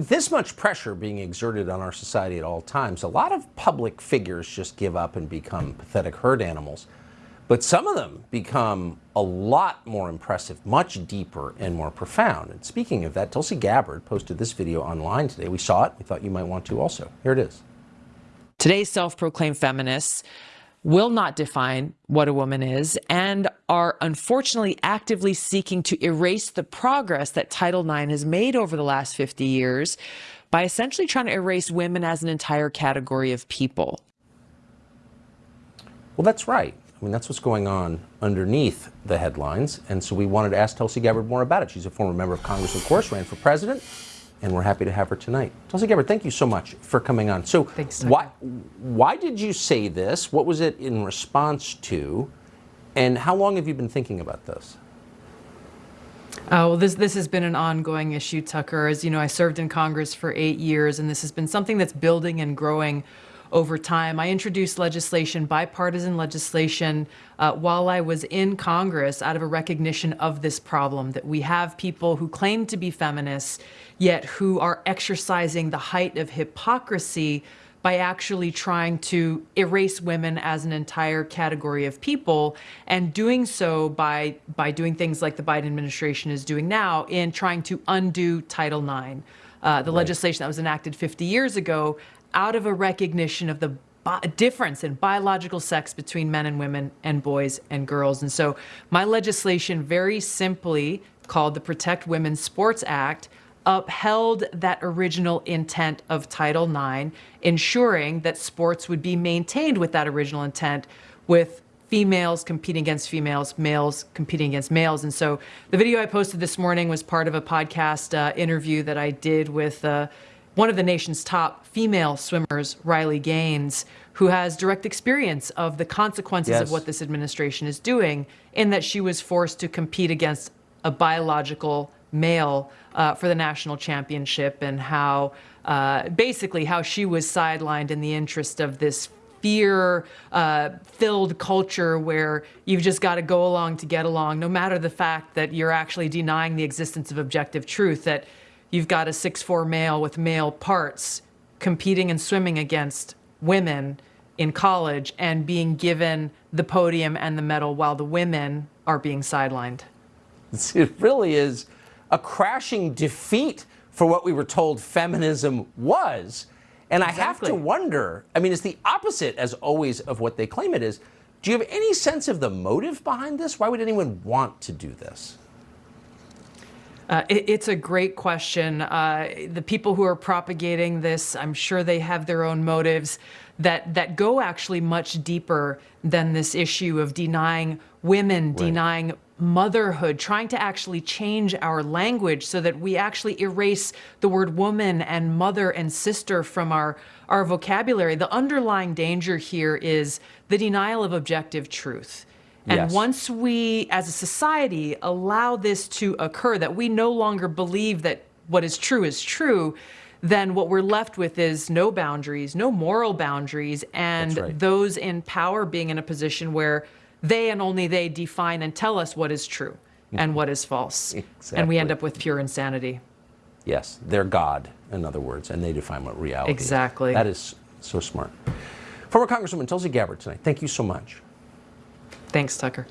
With this much pressure being exerted on our society at all times, a lot of public figures just give up and become pathetic herd animals. But some of them become a lot more impressive, much deeper and more profound. And speaking of that, Tulsi Gabbard posted this video online today. We saw it. We thought you might want to also. Here it is. Today's self-proclaimed feminists will not define what a woman is and are unfortunately actively seeking to erase the progress that Title IX has made over the last 50 years by essentially trying to erase women as an entire category of people. Well, that's right. I mean, that's what's going on underneath the headlines. And so we wanted to ask Tulsi Gabbard more about it. She's a former member of Congress, of course, ran for president and we're happy to have her tonight. Tulsi Gabbard, thank you so much for coming on. So Thanks, why, why did you say this? What was it in response to? And how long have you been thinking about this? Oh, well, this, this has been an ongoing issue, Tucker. As you know, I served in Congress for eight years, and this has been something that's building and growing over time. I introduced legislation, bipartisan legislation, uh, while I was in Congress out of a recognition of this problem, that we have people who claim to be feminists, yet who are exercising the height of hypocrisy by actually trying to erase women as an entire category of people and doing so by by doing things like the Biden administration is doing now in trying to undo Title IX. Uh, the right. legislation that was enacted 50 years ago out of a recognition of the difference in biological sex between men and women and boys and girls. And so my legislation very simply called the Protect Women's Sports Act upheld that original intent of Title IX, ensuring that sports would be maintained with that original intent with females competing against females, males competing against males. And so the video I posted this morning was part of a podcast uh, interview that I did with uh, one of the nation's top female swimmers, Riley Gaines, who has direct experience of the consequences yes. of what this administration is doing in that she was forced to compete against a biological male uh, for the national championship and how uh, basically how she was sidelined in the interest of this fear uh, filled culture where you've just got to go along to get along, no matter the fact that you're actually denying the existence of objective truth, that you've got a six-four male with male parts competing and swimming against women in college and being given the podium and the medal while the women are being sidelined. It really is a crashing defeat for what we were told feminism was. And exactly. I have to wonder, I mean, it's the opposite, as always, of what they claim it is. Do you have any sense of the motive behind this? Why would anyone want to do this? Uh, it, it's a great question. Uh, the people who are propagating this, I'm sure they have their own motives that, that go actually much deeper than this issue of denying women, right. denying motherhood, trying to actually change our language so that we actually erase the word woman and mother and sister from our, our vocabulary. The underlying danger here is the denial of objective truth. And yes. once we, as a society, allow this to occur, that we no longer believe that what is true is true, then what we're left with is no boundaries, no moral boundaries, and right. those in power being in a position where they and only they define and tell us what is true and what is false. Exactly. And we end up with pure insanity. Yes, they're God, in other words, and they define what reality exactly. is. That is so smart. Former Congresswoman Tulsi Gabbard tonight, thank you so much. Thanks, Tucker.